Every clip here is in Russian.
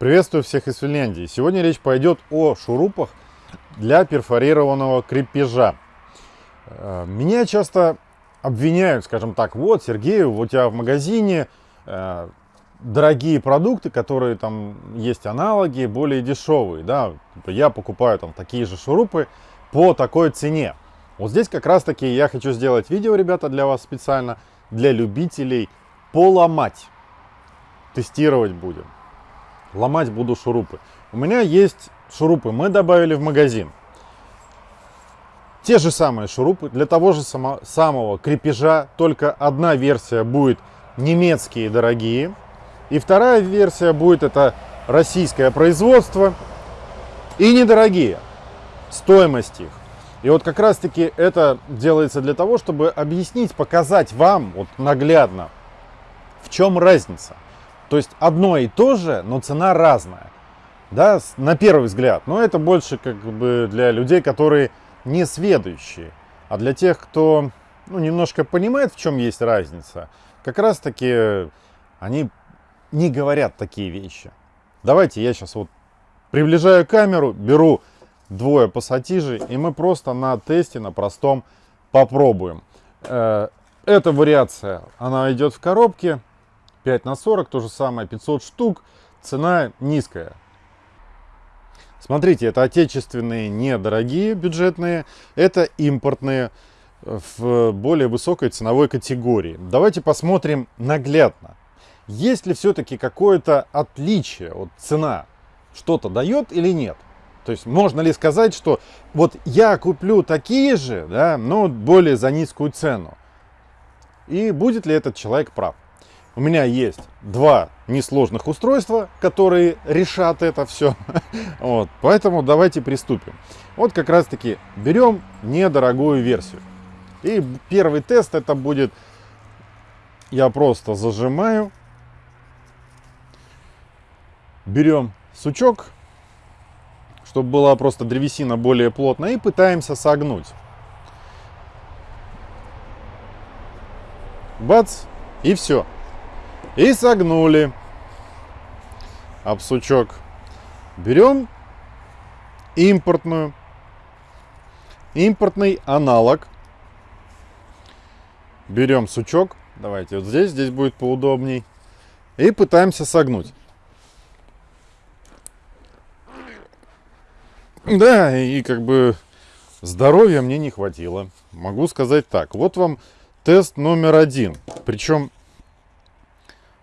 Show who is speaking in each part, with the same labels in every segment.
Speaker 1: Приветствую всех из Финляндии. Сегодня речь пойдет о шурупах для перфорированного крепежа. Э, меня часто обвиняют, скажем так, вот, Сергей, у тебя в магазине э, дорогие продукты, которые там есть аналоги, более дешевые, да, типа, я покупаю там такие же шурупы по такой цене. Вот здесь как раз таки я хочу сделать видео, ребята, для вас специально, для любителей поломать. Тестировать будем ломать буду шурупы. У меня есть шурупы, мы добавили в магазин. Те же самые шурупы для того же само, самого крепежа, только одна версия будет немецкие дорогие, и вторая версия будет это российское производство и недорогие, стоимость их. И вот как раз таки это делается для того, чтобы объяснить, показать вам вот наглядно, в чем разница. То есть одно и то же, но цена разная. Да, на первый взгляд. Но это больше как бы для людей, которые не сведущие. А для тех, кто ну, немножко понимает, в чем есть разница, как раз таки они не говорят такие вещи. Давайте я сейчас вот приближаю камеру, беру двое пассатижей, и мы просто на тесте, на простом попробуем. Э, эта вариация, она идет в коробке, 5 на 40, то же самое, 500 штук, цена низкая. Смотрите, это отечественные, недорогие бюджетные, это импортные в более высокой ценовой категории. Давайте посмотрим наглядно. Есть ли все-таки какое-то отличие, вот цена что-то дает или нет? То есть можно ли сказать, что вот я куплю такие же, да, но более за низкую цену? И будет ли этот человек прав? У меня есть два несложных устройства, которые решат это все. Вот, поэтому давайте приступим. Вот как раз таки берем недорогую версию. И первый тест это будет, я просто зажимаю, берем сучок, чтобы была просто древесина более плотная, и пытаемся согнуть. Бац, и все. И согнули об. Берем импортную, импортный аналог. Берем сучок. Давайте вот здесь, здесь будет поудобней. И пытаемся согнуть. Да, и как бы здоровья мне не хватило. Могу сказать так. Вот вам тест номер один. Причем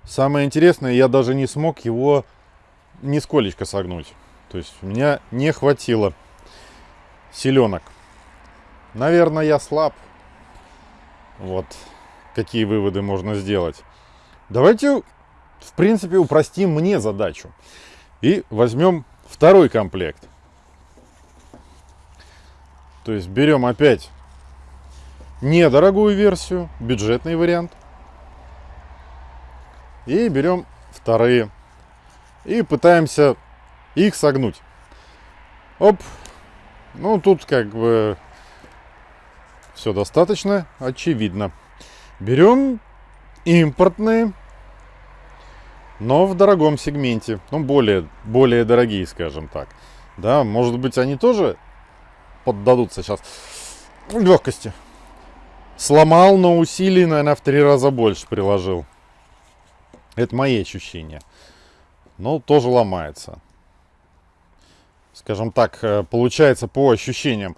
Speaker 1: Самое интересное, я даже не смог его нисколечко согнуть. То есть у меня не хватило силенок. Наверное, я слаб. Вот какие выводы можно сделать. Давайте, в принципе, упростим мне задачу. И возьмем второй комплект. То есть берем опять недорогую версию, бюджетный вариант. И берем вторые. И пытаемся их согнуть. Оп. Ну, тут как бы все достаточно очевидно. Берем импортные, но в дорогом сегменте. Ну, более, более дорогие, скажем так. Да, может быть, они тоже поддадутся сейчас легкости. Сломал, но усилий, наверное, в три раза больше приложил. Это мои ощущения. Но тоже ломается. Скажем так, э, получается по ощущениям,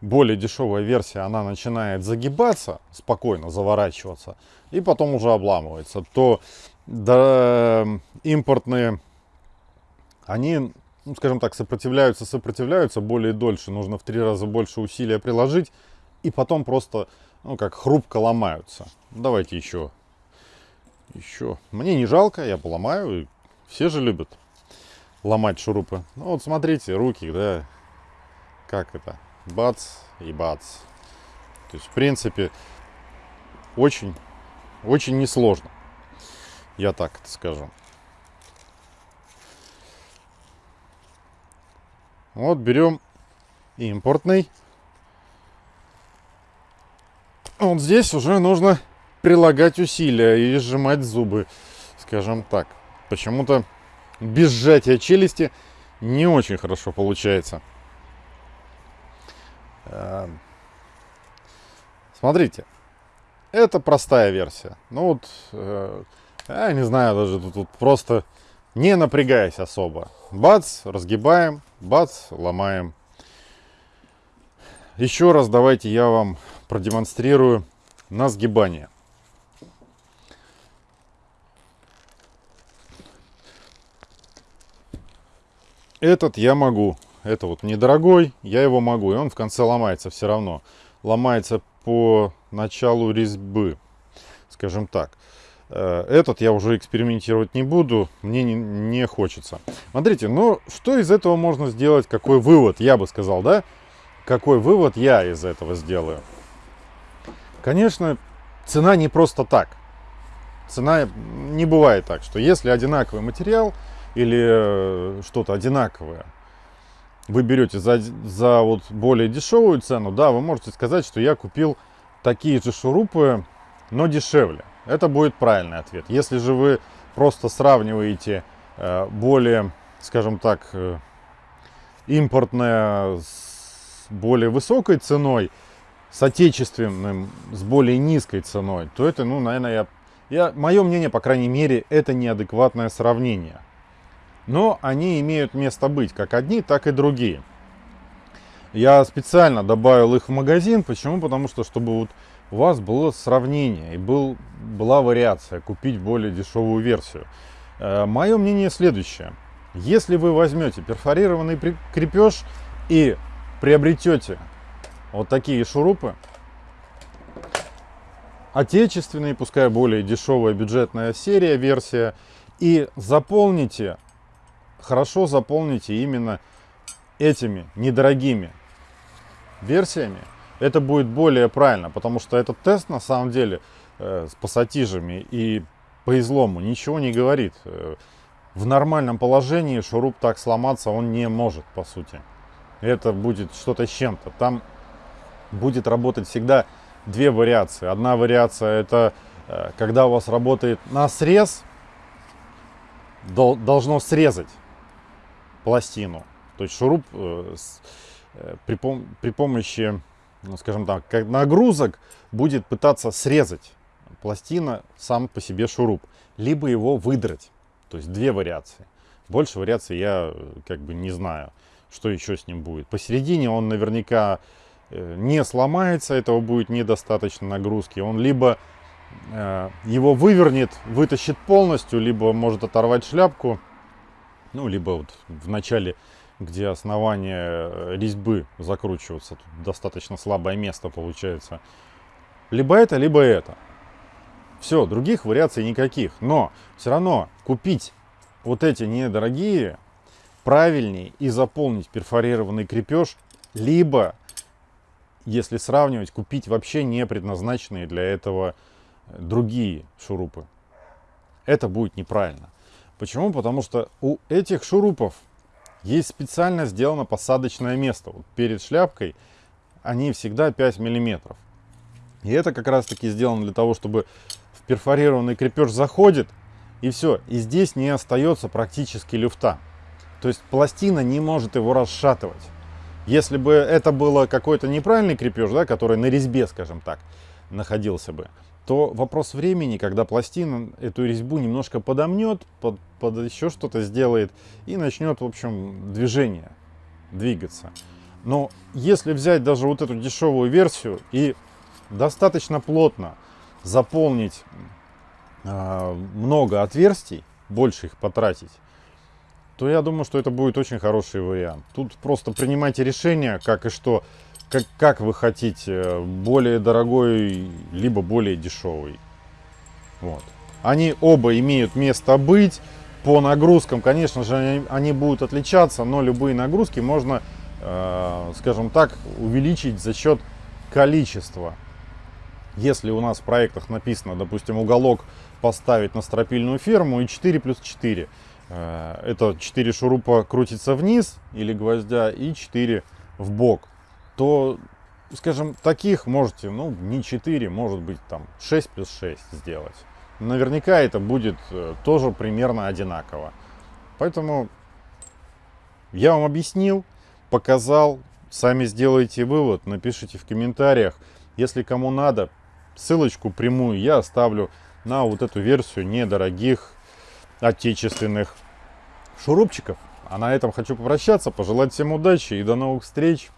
Speaker 1: более дешевая версия, она начинает загибаться, спокойно заворачиваться, и потом уже обламывается. То да, импортные, они, ну, скажем так, сопротивляются, сопротивляются более дольше, нужно в три раза больше усилия приложить, и потом просто, ну, как хрупко ломаются. Давайте еще еще. Мне не жалко, я поломаю. Все же любят ломать шурупы. Ну вот смотрите, руки, да, как это, бац и бац. То есть, в принципе, очень, очень несложно. Я так это скажу. Вот берем импортный. Вот здесь уже нужно прилагать усилия и сжимать зубы, скажем так. Почему-то без сжатия челюсти не очень хорошо получается. Эм, смотрите, это простая версия. Ну вот, э, я не знаю, даже тут, тут просто не напрягаясь особо. Бац, разгибаем, бац, ломаем. Еще раз давайте я вам продемонстрирую на сгибание. Этот я могу. Это вот недорогой, я его могу. И он в конце ломается все равно. Ломается по началу резьбы, скажем так. Э, этот я уже экспериментировать не буду, мне не, не хочется. Смотрите, ну что из этого можно сделать, какой вывод, я бы сказал, да? Какой вывод я из этого сделаю? Конечно, цена не просто так. Цена не бывает так, что если одинаковый материал или э, что-то одинаковое, вы берете за, за вот более дешевую цену, да, вы можете сказать, что я купил такие же шурупы, но дешевле. Это будет правильный ответ. Если же вы просто сравниваете э, более, скажем так, э, импортное с более высокой ценой, с отечественным, с более низкой ценой, то это, ну, наверное, я, я, мое мнение, по крайней мере, это неадекватное сравнение. Но они имеют место быть, как одни, так и другие. Я специально добавил их в магазин. Почему? Потому что, чтобы вот у вас было сравнение и был, была вариация купить более дешевую версию. Э, Мое мнение следующее. Если вы возьмете перфорированный крепеж и приобретете вот такие шурупы, отечественные, пускай более дешевая бюджетная серия, версия, и заполните, хорошо заполните именно этими недорогими версиями, это будет более правильно, потому что этот тест на самом деле э, с пассатижами и по излому ничего не говорит. Э, в нормальном положении шуруп так сломаться он не может, по сути. Это будет что-то с чем-то. Там будет работать всегда две вариации. Одна вариация это э, когда у вас работает на срез, должно срезать пластину. То есть шуруп э, при, при помощи ну, скажем так, нагрузок будет пытаться срезать пластина сам по себе шуруп, либо его выдрать. То есть две вариации. Больше вариаций я как бы не знаю, что еще с ним будет. Посередине он наверняка э, не сломается, этого будет недостаточно нагрузки. Он либо э, его вывернет, вытащит полностью, либо может оторвать шляпку, ну, либо вот в начале где основание э, резьбы закручиваться. Тут достаточно слабое место получается. Либо это, либо это. Все, других вариаций никаких. Но все равно купить вот эти недорогие правильнее и заполнить перфорированный крепеж, либо, если сравнивать, купить вообще не предназначенные для этого другие шурупы. Это будет неправильно. Почему? Потому что у этих шурупов есть специально сделано посадочное место. Вот перед шляпкой они всегда 5 миллиметров. И это как раз таки сделано для того, чтобы в перфорированный крепеж заходит, и все. И здесь не остается практически люфта. То есть пластина не может его расшатывать. Если бы это было какой-то неправильный крепеж, да, который на резьбе, скажем так, находился бы, то вопрос времени, когда пластина эту резьбу немножко подомнет, под, под еще что-то сделает и начнет, в общем, движение, двигаться. Но если взять даже вот эту дешевую версию и достаточно плотно заполнить э, много отверстий, больше их потратить, то я думаю, что это будет очень хороший вариант. Тут просто принимайте решение, как и что как, как вы хотите, более дорогой, либо более дешевый. Вот. Они оба имеют место быть. По нагрузкам, конечно же, они, будут отличаться, но любые нагрузки можно, э, скажем так, увеличить за счет количества. Если у нас в проектах написано, допустим, уголок поставить на стропильную ферму и 4 плюс 4, э, это 4 шурупа крутится вниз или гвоздя и 4 в бок то, скажем, таких можете, ну, не 4, может быть, там 6 плюс 6 сделать. Наверняка это будет э, тоже примерно одинаково. Поэтому я вам объяснил, показал, сами сделайте вывод, напишите в комментариях. Если кому надо, ссылочку прямую я оставлю на вот эту версию недорогих отечественных шурупчиков. А на этом хочу попрощаться, пожелать всем удачи и до новых встреч.